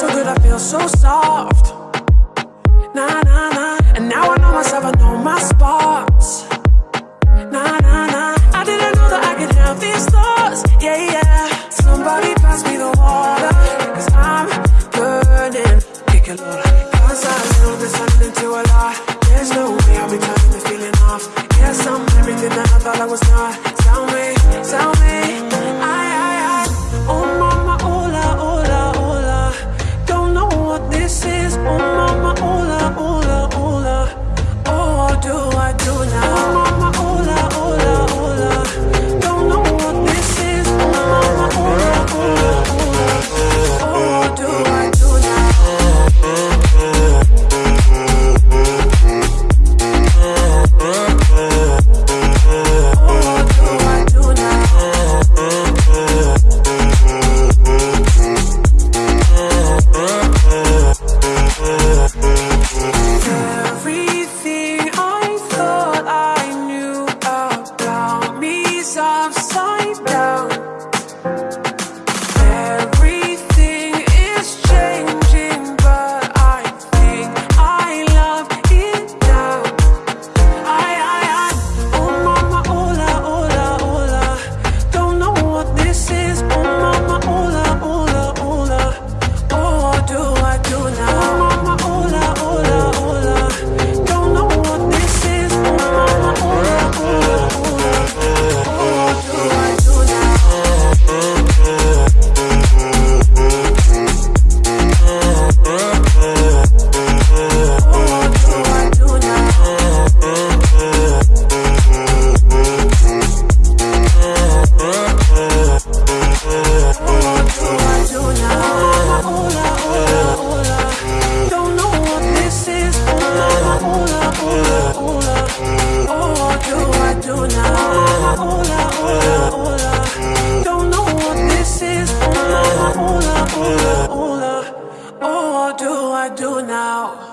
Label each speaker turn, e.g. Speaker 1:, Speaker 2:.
Speaker 1: so good, I feel so soft. Nah, nah, nah. And now I know myself, I know my spots. Nah, nah, nah. I didn't know that I could have these thoughts. Yeah, yeah. Somebody pass me the water. Cause I'm burning. Kick a little. Cause I know this turned into a lie. There's no way I'll be turning this feeling off. Yes, I'm everything that I thought I was not. do now?